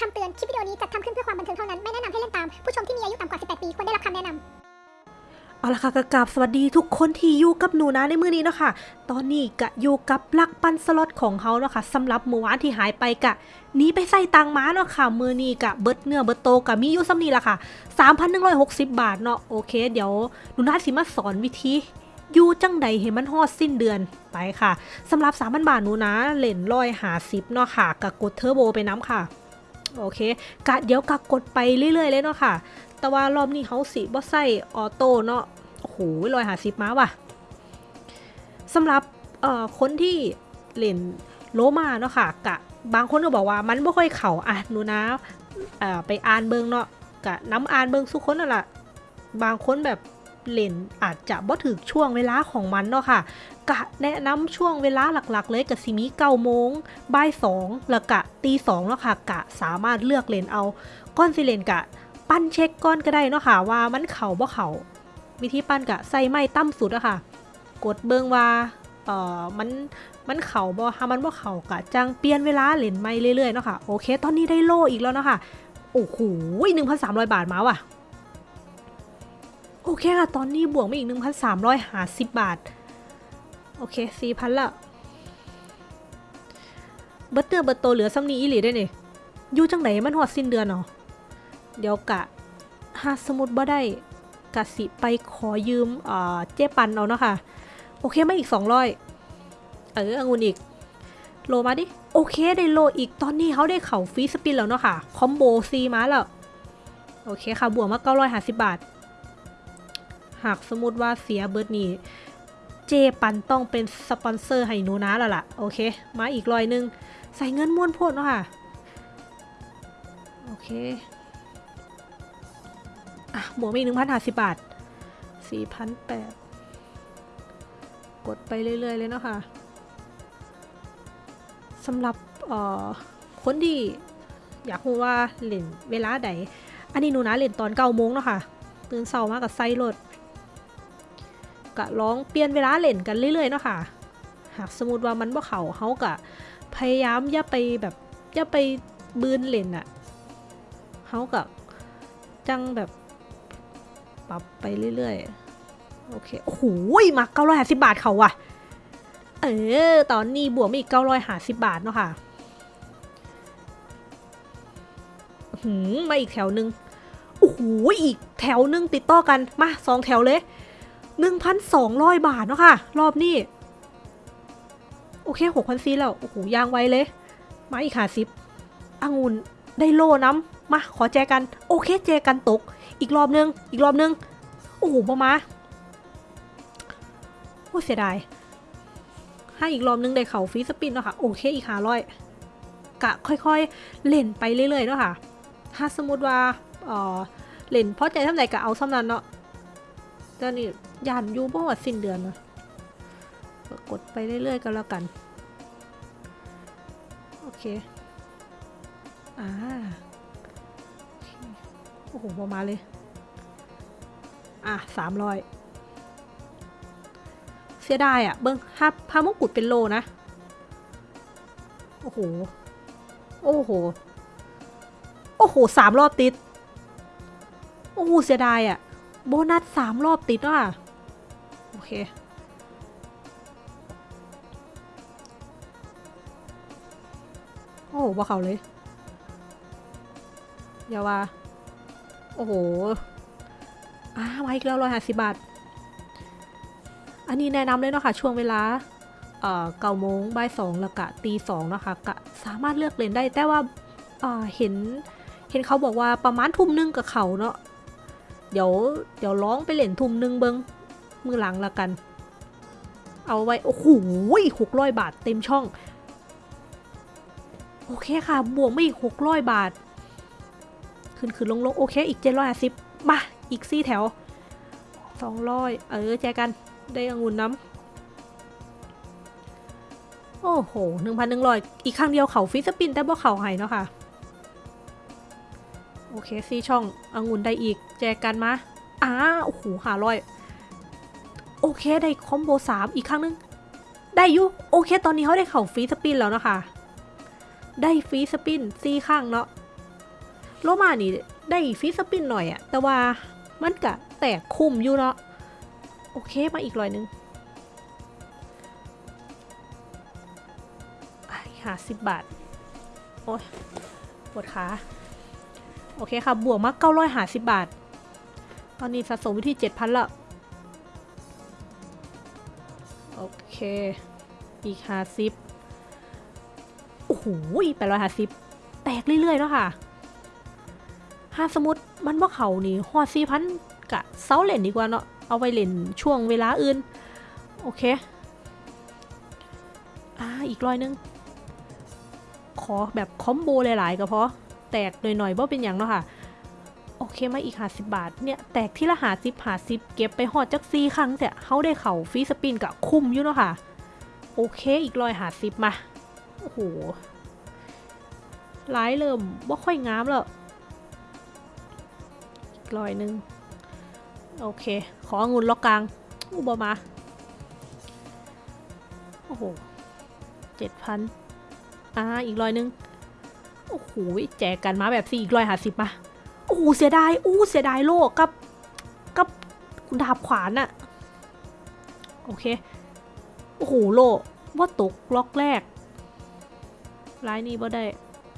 คำเตือน คลิปวิดีโอนี้จัดทำขึ้นเพื่อความบันเทิงเท่านั้น ไม่แนะนำให้เล่นตาม ผู้ชมที่มีอายุต่ำกว่า 18 ปี ควรได้รับคำแนะนำเอาละค่ะกกราบสวัสดีทุกคนที่อยู่กับหนูนะในมือนี้เนาะค่ะ ตอนนี้กะอยู่กับลักปันสล็อตของเขาเนาะค่ะสำหรับเมื่อวานที่หายไปกะหนีไปใส่ตังม้าเนาะค่ะมือนี้กะเบิดเนื้อเบิดโตกะมีอยู่ซ้ำนี้ละค่ะ 3,160 บาทเนาะโอเค เดี๋ยวหนูนาสิมาสอนวิธีอยู่จังใดให้มันฮอดสิ้นเดือนไปค่ะสำหรับ3,000บาทหนูนะเล่นร้อยหาสิบเนาะค่ะกะกดเทอร์โบไปน้ำค่ะ โอเคกะเดี๋ยวกะกดไปเรื่อยๆเลยเนาะค่ะ แต่ว่ารอบนี้เขาสิบ่ใส่ออโต้เนาะโอ้โหลอยหาซิปมาว่ะสำหรับเอ่อคนที่เล่นโลมาเนาะค่ะกะบางคนก็บอกว่ามันไม่ค่อยเข่าอะหนูนะไปอ่านเบิงเนาะกะน้ำอ่านเบิงสุกคนนั่นแหละบางคนแบบ เลนอาจจะบ่ถึกช่วงเวลาของมันเนาะค่ะ กะแนะนำช่วงเวลาหลักๆ เลยกับซิมีเก้าโมงบ่ายสองแล้วกะตีสองเนาะค่ะ กะสามารถเลือกเลนเอาก้อนสิเลนกะ ปั้นเช็คก้อนก็ได้เนาะค่ะ ว่ามันเข่าบ่เข่าวิธีปั้นกะใส่ไม้ตั้มสุดอะค่ะ กดเบิงว่าเอ่อมันมันเข่าบ่ถ้ามันบ่เข่ากะจังเปลี่ยนเวลาเลนไม่เรื่อยๆเนาะค่ะโอเค ตอนนี้ได้โลอีกแล้วเนาะค่ะโอ้โหหนึ่งพันสามร้อยบาทมาว่ะ โอเคค่ะ ตอนนี้บวกมาอีกหนึ่งพันสามร้อยห้าสิบบาท โอเคสี่พันละเบิร์ตเตอร์เบิร์ตโตเหลือซ้ำนี้อีหลีได้เนี่ยอยู่จังไหนมันฮอดสิ้นเดือนเนาะเดี๋ยวกะหาสมุดบ่ได้กะสิไปขอยืมเอ่อเจ๊ปันเอาเนาะค่ะ โอเคมาอีก 200 เออองุ่นอีก โลมาดิ โอเคได้โลอีกตอนนี้เขาได้เข่า free spin แล้วเนาะค่ะ combo สี่มาแล้ว โอเคค่ะ บวกมา 950 บาท หากสมมติว่าเสียเบิร์ดนี้เจปันต้องเป็นสปอนเซอร์ให้หนูนะแล้วล่ะ โอเค มาอีกร้อยหนึ่ง ใส่เงินม้วนโพดเนาะค่ะ โอเค อะบวกมีหนึ่งพันห้าสิบบาทสี่พันแปดกดไปเรื่อย ๆ เลยเนาะค่ะสำหรับเอ่อคนที่อยากรู้ว่าเล่นเวลาใด อันนี้หนูนะเล่นตอนเก้าโมงเนาะค่ะ ตื่นเช้ามากับไซรถ กะร้องเปลี่ยนเวลาเล่นกันเรื่อยๆเนาะค่ะ หากสมมติว่ามันบ่เขาเขากะพยายามอย่าไปแบบอย่าไปบืนเล่นอะเขากะจังแบบปรับไปเรื่อยๆ โอเค โอ้โหมาเก้าร้อยห้าสิบาทเขาว่ะเออ ตอนนี้บวกมาอีกเก้าร้อยห้าสิบาทเนาะค่ะหืมมาอีกแถวหนึ่งโอ้โหอีกแถวหนึ่งติดต่อกัน มาสองแถวเลย หนึ่งพันสองร้อยบาทเนาะค่ะ รอบนี้ โอเคหกพันซีแล้ว โอ้โหยางไวเลย มาอีกหาสิบองุ่นได้โล่น้ำ มาขอแจกัน โอเคแจกันตก อีกรอบนึง อีกรอบนึง โอ้โหพอมาโอ้เสียดายให้อีกรอบนึงได้เข่าฟรีสปินเนาะค่ะ โอเคอีกหาร้อยกะค่อยๆ เล่นไปเรื่อยๆเนาะค่ะ ถ้าสมมติว่าเออเล่นเพราะใจทำไหนกะเอาซ้ำนั้นเนาะตอนนี้ ยานยูบ่ว่าสิ้นเดือนเนะกดไปเรื่อยๆก็แล้วกัน โอเค อ่า โอ้โหประมาเลย อะสามร้อยเสียดายอะ เบิ้งถ้าพามงกุฎเป็นโลนะ โอ้โห โอ้โห โอ้โหสามรอบติด โอ้โหเสียดายอะ โบนัสสามรอบติดอะ อเค โอ้โหว่าเขาเลย อย่าว่า โอ้โหอ่ามาอีกแล้วร้อยห้าสิบบาท อันนี้แนะนำเลยเนาะค่ะ ช่วงเวลาเอ่อเก้าโมงบ่ายสองแล้วกะตีสองนะคะกะสามารถเลือกเล่นได้แต่ว่าเห็นเห็นเขาบอกว่าประมาณทุ่มหนึงกับเขาเนาะเดี๋ยวเดี๋ยวร้องไปเล่นทุ่มหนึงเบิง มือหลังละกัน เอาไว้ โอ้โหหกร้อยบาทเต็มช่อง โอเคค่ะ บวกไม่อีกหกร้อยบาท ขึ้นขึ้นลงลงโอเค อีกเจ็ดร้อยสิบมาอีกสี่แถวสองร้อยเออ แจกันได้องุ่นน้ำ โอ้โหหนึ่งพันหนึ่งร้อยอีกครั้งเดียวเข่า free spin แต่บ่เขาให้เนาะค่ะ โอเคสี่ช่ององุ่นได้อีก แจกันมาอ้าโอ้โหหาร้อย อเคได้คอมโบสามอีกครั้งหนึง ได้อยู่โอเค ตอนนี้เขาได้เข่าฟรีสปินแล้วนะคะ ได้ฟรีสปินสี่ข้างเนาะโลมานี่ได้ฟีสปินหน่อยอะแต่ว่ามันกะแตกคุ้มอยู่เนาะโอเคมาอีกร้อยหนึงหาสิบบาท โอ้ยปวดขาโอเคค่ะ บวกมาเก้าร้อยหาสิบบาท ตอนนี้สะสมว้ที่เจ็ดพันละ เค อีกห้าสิบโอ้โหแปดร้อยห้าสิบแตกเรื่อยๆเนาะค่ะถ้าสมมติมันบ่าเขานี่ฮอดสี่พันกะเซาเล่นดีกว่าเนาะ เอาไปเล่นช่วงเวลาอื่น โอเค อ่า อีกร้อยนึง ขอแบบคอมโบหลายๆก็พอ แตกหน่อยๆบ่เป็นอย่างเนาะค่ะ เคมาอีกหาสิบบาท เนี่ยแตกที่ละหาสิบหาสิบเก็บไปหอดจักซีครั้งแต่เขาได้เข่าฟรีสปินกับคุ้มอยู่เนาะค่ะ โอเคอีกรอยหาสิบมา โอ้โหร้ายเริ่มว่าค่อยงามแล้วอีกรอยหนึ่งโอเค ขอองุ่นล็อกกลางอุบมา โอ้โหเจ็ดพันอ่าอีกรอยหนึ่งโอ้โหแจกกันมาแบบสี่อีกรอยหาสิบมา โอ้โหเสียดายอู้เสียดายโลกกับกับดาบขวานอะโอเค โอ้โหโลว่าตกล็อกแรกร้ายนี้บ่ได้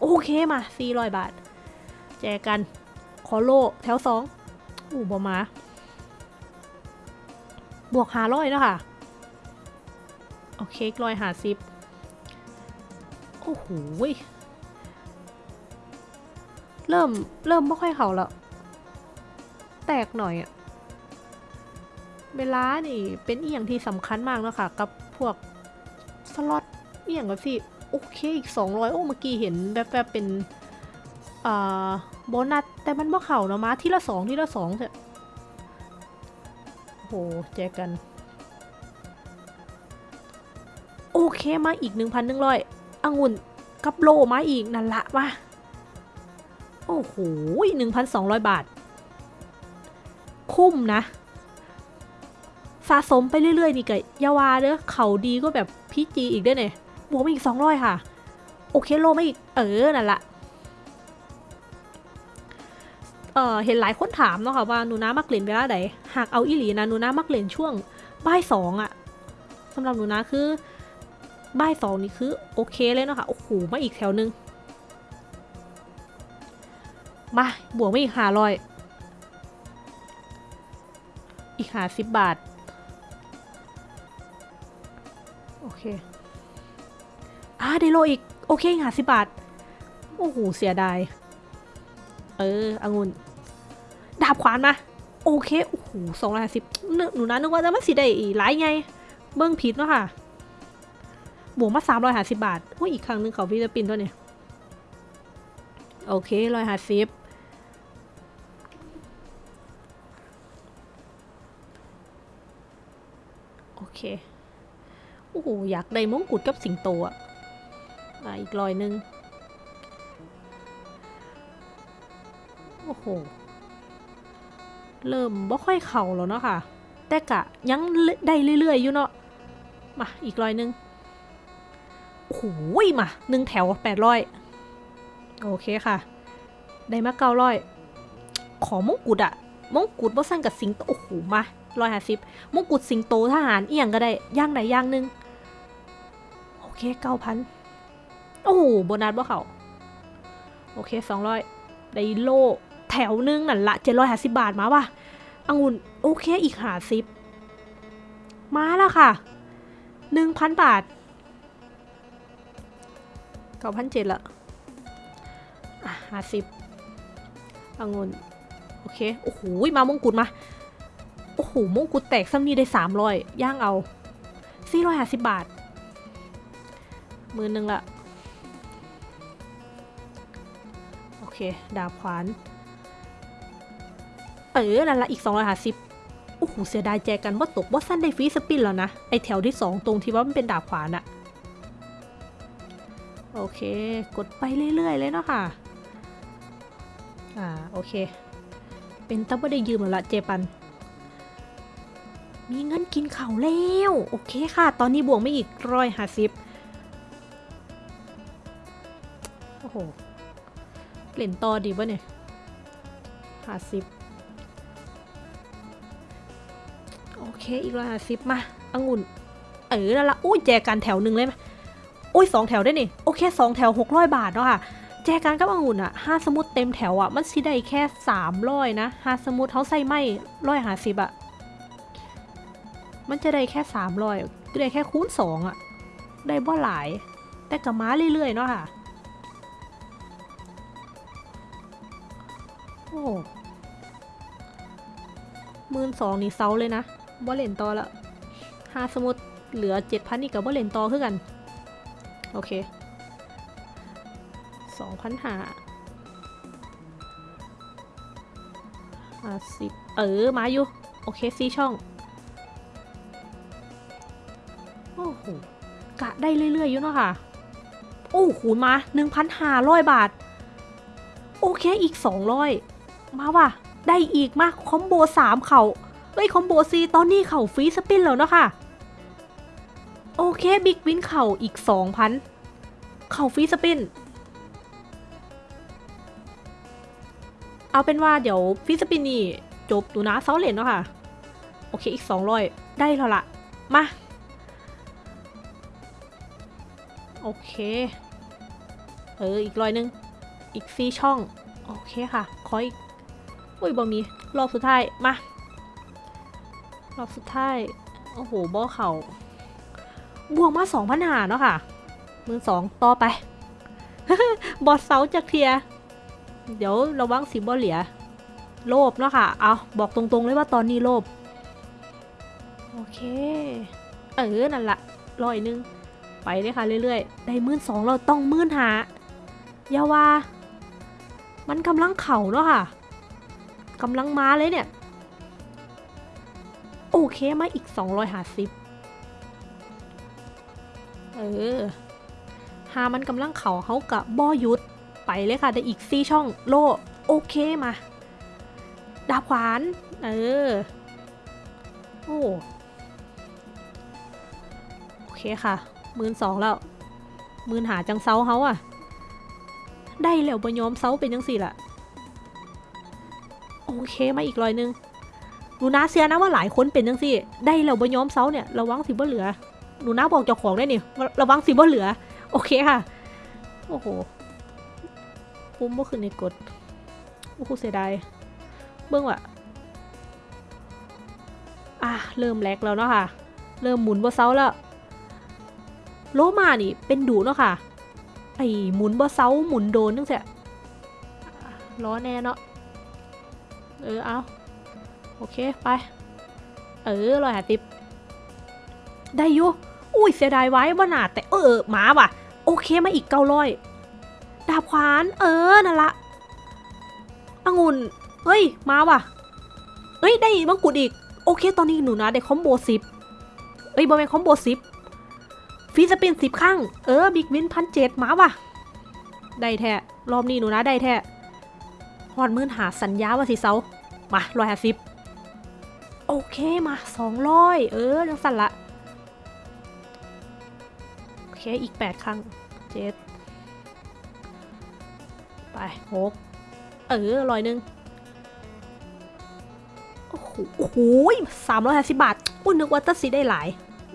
โอเคมาสี่ร้อยบาท แจกกัน ขอโลแถวสองอู้บอมา บวกหาร้อยเนาะค่ะโอเคร้อยหาสิบโอ้โห เริ่มเริ่มไม่ค่อยเขาแล้ว แตกหน่อยอะเวลานี่เป็นเอียงที่สำคัญมากเนะค่ะ กับพวกสล็อตเอียงกับสิโอเคอีก 200 โอ้เมื่อกี้เห็นแบบแบบเป็นอ่าโบนัสแต่มันบ่เข่าเนาะมาทีละสองทีละสองเถอะโอ้โหแจกกัน โอเคมาอีก 1,100องุ่นกับโลมาอีกนั่นละมา โอ้โหหนึ่งพันสองร้อยบาท คุ้มนะ สะสมไปเรื่อยๆ นี่ก็อยาวาเด้อเขาดีก็แบบพีจีอีกด้วยเนี่ยบวกมาอีกสองร้อยค่ะ โอเคโลมาอีก เออ นั่นละเออเห็นหลายคนถามเนาะค่ะว่าหนูน้ามักเล่นเวลาใดหากเอาอีหลีนะหนูน้ามักเล่นช่วงบ่ายสองอะสำหรับหนูน้าคือบ่ายสองนี่คือโอเคเลยเนาะค่ะโอ้โหมาอีกแถวหนึง มาบวกไม่อีกหาร้อย อีกหาสิบบาท โอเคอ่าได้โลอีก โอเคหาสิบบาท โอ้โห เสียดาย เออองุ่นดาบขวานมา โอเค โอ้โหสองร้อยห้าสิบหนูนะนึกว่าจะมาสิได้อีหลายไง เบิ้งผิดเนาะค่ะ บวกมาสามร้อยห้าสิบบาทโอ้ยอีกครั้งหนึ่งเข่า free spin ตัวเนี่ยโอเคร้อยห้าสิบ โอเคโอ้โหอยากได้มงกุฎกับสิงโตอะอะอีกรอยหนึ่งโอ้โห เริ่มบ่ค่อยเข่าแล้วเนาะค่ะ แต่กะยังได้เรื่อยๆอยู่เนาะ มาอีกรอยหนึ่งโอ้โหมาหนึ่งแถวแปดร้อยโอเคค่ะ ได้มาเก้าร้อย ขอมงกุฎอะมงกุฎบ่สั่นกับสิงโต โอ้โห มา ร้อยห้าสิบมงกุฎสิงโตทหารเอียงก็ได้ย่างใดย่างหนึ่งโอเคเก้าพันโอ้โหโบนัสบ่เขาโอเคสองร้อยได้โลแถวหนึงนั่นละเจ็ดร้อยห้าสิบบาทมาว่ะองุ่นโอเคอีกห้าสิบมาแล้วค่ะหนึ่งพันบาทเก้าพันเจ็ดละอะห้าสิบองุ่นโอเค โอ้โหมามงกุฎมา โอ้โหมงกุฎแตกซ้ำนี่ได้สามร้อยย่างเอาสี่ร้อยห้าสิบบาท มือหนึ่งละ โอเค ดาบขวาน เออ นั่นละอีกสองร้อยห้าสิบโอ้โห เสียดายแจกันว่าตกว่าสั้นได้ฟรีสปินแล้วนะ ไอแถวที่สองตรงที่ว่ามันเป็นดาบขวานอะโอเค กดไปเรื่อย ๆ เลยเนาะค่ะ อ่า โอเค เป็นตั้งไม่ได้ยืมแล้วละเจปัน มีเงินกินเขาแล้ว โอเคค่ะ ตอนนี้บวกไม่อีกร้อยห้าสิบโอ้โหเล่นต่อดีป่ะเนี่ยห้าสิบโอเคอีกร้อยห้าสิบมาองุ่น เออนั่นละอุ้ยแจกันแถวหนึ่งเลยไหมอุ้ยสองแถวได้นี่โอเคสองแถวหกร้อยบาทเนาะค่ะแจกันกับองุ่นอะห้าสมุดเต็มแถวอะมันสิได้แค่สามร้อยนะห้าสมุดเขาใส่ไม่ร้อยห้าสิบอะ มันจะได้แค่สามร้อยได้แค่คูณสองอะได้บ่หลาย แต่กับม้าเรื่อยๆเนาะค่ะ โอ้หมื่นสองนี่เซาเลยนะบ่เล่นต่อละห้าสมุดเหลือเจ็ดพันนี่กับบ่เล่นต่อคือกัน โอเคสองพันหาห้าสิบเออ มาอยู่ โอเคซีช่อง หกะได้เรื่อยๆอยู่เนาะค่ะ โอ้โหมา1,500บาท โอเคอีก200มาว่ะ ได้อีกมา combo 3เข่าเอ้ย combo 4ตอนนี้เข่า free spin แล้วเนาะค่ะโอเค big win เข่าอีก2,000เข่า free spin เอาเป็นว่าเดี๋ยว free spin นี่จบดูนะเซาเลนเนาะค่ะ โอเคอีก200ได้แล้วละมา โอเค เออ อีกรอยหนึง อีกสี่ช่อง โอเคค่ะ ขออีก อุ้ยบอมี รอบสุดท้าย มา รอบสุดท้าย โอ้โหบ่อเขาบวกมาสองพันหาเนาะค่ะ มือสองต่อไป บอสเซาจากเทีย เดี๋ยวระวังสีบอเหลีย โลภเนาะค่ะ เอาบอกตรงๆเลยว่าตอนนี้โลภโอเค เออ นั่นละร้อยหนึง ไปเลยค่ะเรื่อยๆ ได้มื่นสองเราต้องมื่นหาอย่าวา มันกำลังเข่าเนาะค่ะกำลังมาเลยเนี่ย โอเคมาอีกสองร้อยหาสิบเออหามันกำลังเข่าเขากับบอยุดไปเลยค่ะได้อีกซี่ช่องโลโอเคมา ดาบขวาน เออ โอ้ โอเคค่ะ หมื่นสองแล้วหมื่นหาจังเซาเขาอะได้แล้วบยอมเซาเป็นจังสี่ละโอเคมาอีกรอยหนึงหนูนาเสียนะว่าหลายคนเป็นจังสี่ ได้แล้วบยอมเซาเนี่ยระวังสิบ่เหลือหนูนาบอกเจ้าของได้นี่ระวังสิบ่เหลือ โอเคค่ะ โอ้โหปุ้มบ่ขึ้นในกดโอ้โหเสียดายเบื้องว่ะอะเริ่มแลกแล้วเนาะค่ะ เริ่มหมุนบ่เซาแล้ว โลมานี่เป็นดูเนาะค่ะ ไอ้หมุนบ่เซาหมุนโดนนั่นแหละล้อแน่เนาะ เออเอาโอเคไป เออลอยหาติบได้อยู่อุ้ยเสียดายไว้บ่หนาแต่เออหมาว่ะ โอเคมาอีกเก้าร้อยดาบขวานเออนั่นละองุ่นเฮ้ยมาว่ะเฮ้ยได้มงกุฎอีก โอเคตอนนี้หนูนะได้ combo สิบเอ้ยบ่แม่น combo สิบ free spin สิบครั้งเออ big win พันเจ็ดมาว่ะ ได้แท้ รอบนี้หนูนะได้แท้ฮอดมื่นหาสัญญาว่าสิเซามาร้อยห้าสิบโอเคมาสองร้อยเออจังสั่นละ โอเค อีกแปดครั้งเจ็ดไปหกเออร้อยหนึ่งโอ้โหสามร้อยห้าสิบบาทอุ้นึกว่าตัดสิได้หลาย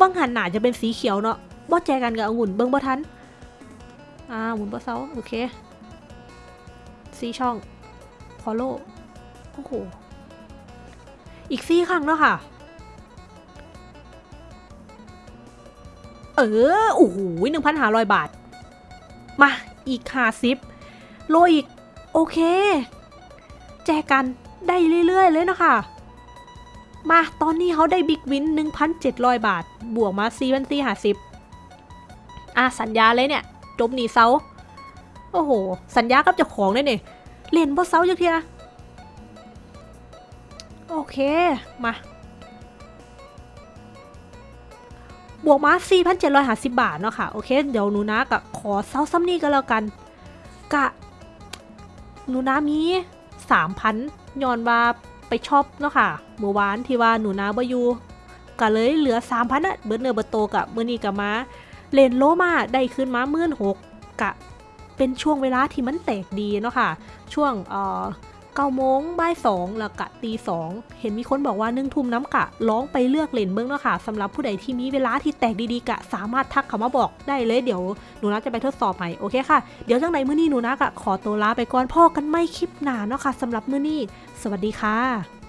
บังหันหนาจะเป็นสีเขียวเนาะ บ่แจกันกับองุ่นเบิ้งบ่ทันอ่าหมุนบ่เซาโอเคสีช่องฟอลโล่โอ้โหอีกสี่ครั้งเนาะค่ะ เออโอ้โหหนึ่งพันห้าร้อยบาท มาอีกห้าสิบโลอีก โอเค แจกันได้เรื่อย ๆ เลยนะคะ มาตอนนี้เขาได้บิ๊กวิน 1,700 บาท บวกมา4 4 50 อะสัญญาเลยเนี่ยจบหนีเซาโอ้โห สัญญากับเจ้าของเลยเนี่ยเล่นบ่เซาจักเทียโอเค มา บวกมา4,750 บาทเนาะค่ะ โอเค เดี๋ยวหนูนะกับขอเซาซ้ำนี่ก็แล้วกัน กะหนูนะมี3,000ย้อนว่าไปชอปเนาะค่ะเมื่อวานที่ว่าหนูนาบอยู่ก็เลยเหลือ3,000อะเบิดเนื้อเบิดโตกับมื้อนี้ก็มา เลนโลมาได้ขึ้นมา16,000กกะเป็นช่วงเวลาที่มันแตกดีเนาะค่ะ ช่วงเก้าโมงบ่ายสองแล้วกะตีสองเห็นมีคนบอกว่านึ่งทุ่มน้ำกะร้องไปเลือกเลนเบิ้งเนาะค่ะสำหรับผู้ใดที่มีเวลาที่แตกดีๆกะ สามารถทักเขามาบอกได้เลยเดี๋ยวหนูนะจะไปทดสอบให้โอเคค่ะ เดี๋ยวจังใดมื้อนี้หนูนะกะขอตัวลาไปก่อนพ่อกันไม่คลิปหนาเนาะค่ะสำหรับมื้อนี้ สวัสดีค่ะ